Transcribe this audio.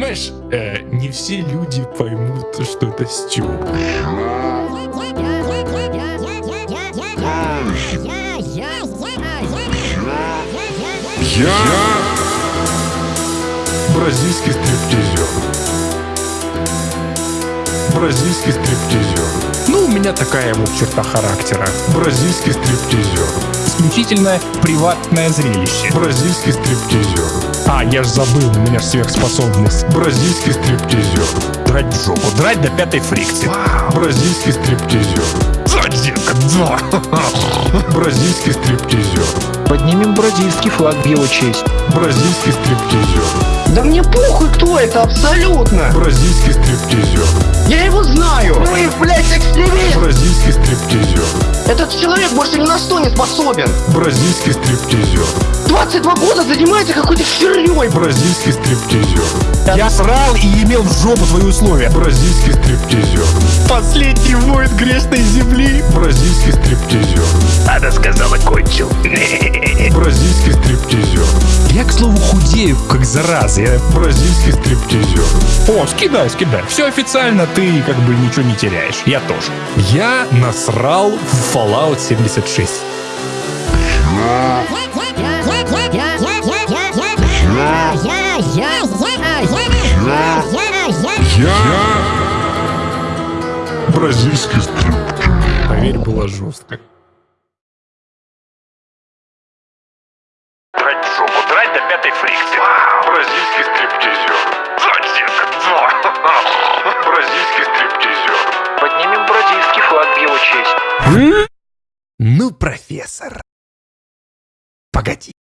Понимаешь, э, не все люди поймут, что это Стю. Я бразильский стриптизер. Бразильский стриптизер. Ну, у меня такая вот черта характера. Бразильский стриптизер. Исключительно приватное зрелище. Бразильский стриптизер. А, я ж забыл, у меня ж сверхспособность. Бразильский стриптизер. Драть в жопу, драть до пятой фрикции. Бразильский стриптизер. Детка, да. Бразильский стриптизер. Поднимем бразильский флаг в его честь. Бразильский стриптизер. Да мне похуй, кто это, абсолютно! Бразильский стриптизер. Я его знаю! Вы, блядь, экстремист! Бразильский стриптизер. Этот человек больше ни на что не способен! Бразильский стриптизер. 22 года занимается какой-то херней! Бразильский стриптизер. Я срал и имел в жопу твои условия. Бразильский стриптизер. Последний воин грешной земли. Бразильский стриптизер. Она сказала, кончил. Я, к слову, худею, как зараза. Я... Бразильский стриптизер. О, скидай, скидай. Все официально, ты как бы ничего не теряешь. Я тоже. Я насрал в Fallout 76. Я бразильский стриптизер. Поверь, было жестко. Драть жопу, драть до пятой фрикции. Бразильский стриптизер. Детка, да. Бразильский стриптизер. Поднимем бразильский флаг в его честь. Ну, профессор. Погоди.